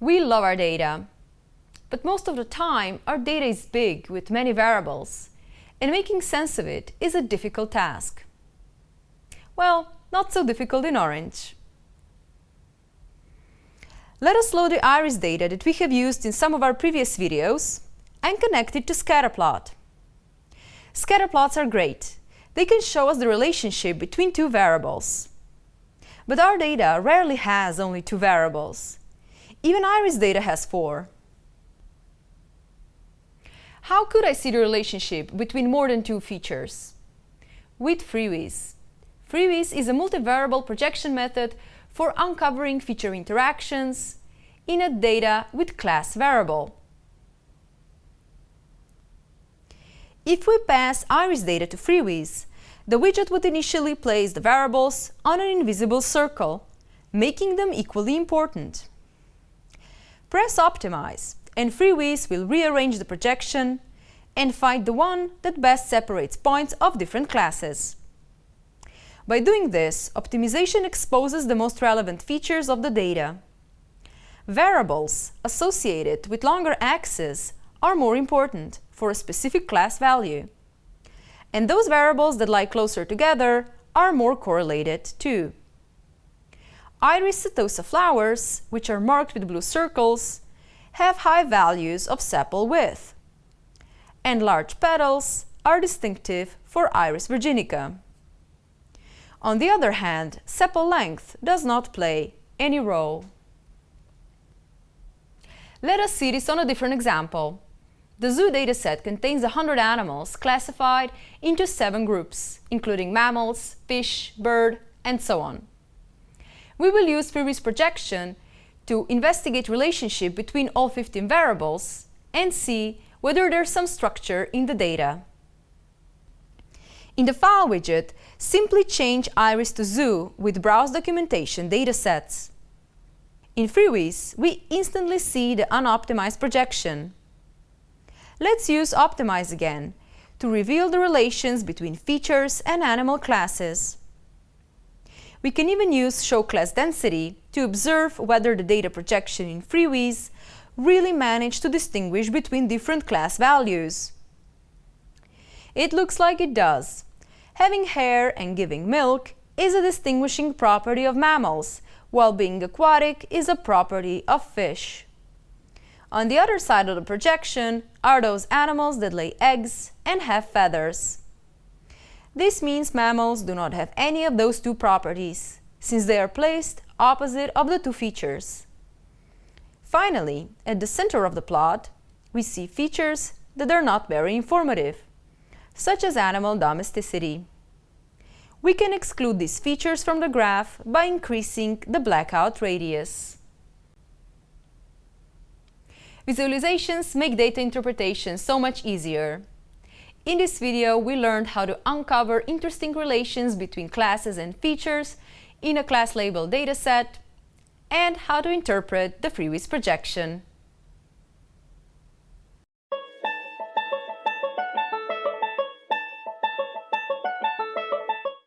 We love our data, but most of the time our data is big with many variables, and making sense of it is a difficult task. Well, not so difficult in Orange. Let us load the iris data that we have used in some of our previous videos and connect it to scatterplot. Scatterplots are great. They can show us the relationship between two variables. But our data rarely has only two variables. Even iris data has four. How could I see the relationship between more than two features? With FreeViz. FreeViz is a multivariable projection method for uncovering feature interactions in a data with class variable. If we pass iris data to FreeViz, the widget would initially place the variables on an invisible circle, making them equally important. Press Optimize and FreeViz will rearrange the projection and find the one that best separates points of different classes. By doing this, optimization exposes the most relevant features of the data. Variables associated with longer axes are more important for a specific class value. And those variables that lie closer together are more correlated too. Iris setosa flowers, which are marked with blue circles, have high values of sepal width. And large petals are distinctive for Iris virginica. On the other hand, sepal length does not play any role. Let us see this on a different example. The zoo dataset contains 100 animals classified into seven groups, including mammals, fish, bird, and so on. We will use FreeViz projection to investigate relationship between all 15 variables and see whether there's some structure in the data. In the File widget, simply change Iris to Zoo with Browse Documentation datasets. In FreeViz, we instantly see the unoptimized projection. Let's use Optimize again to reveal the relations between features and animal classes. We can even use Show Class Density to observe whether the data projection in FreeViz really managed to distinguish between different class values. It looks like it does. Having hair and giving milk is a distinguishing property of mammals, while being aquatic is a property of fish. On the other side of the projection are those animals that lay eggs and have feathers. This means mammals do not have any of those two properties, since they are placed opposite of the two features. Finally, at the center of the plot, we see features that are not very informative, such as animal domesticity. We can exclude these features from the graph by increasing the blackout radius. Visualizations make data interpretation so much easier. In this video, we learned how to uncover interesting relations between classes and features in a class label dataset and how to interpret the FreeViz projection.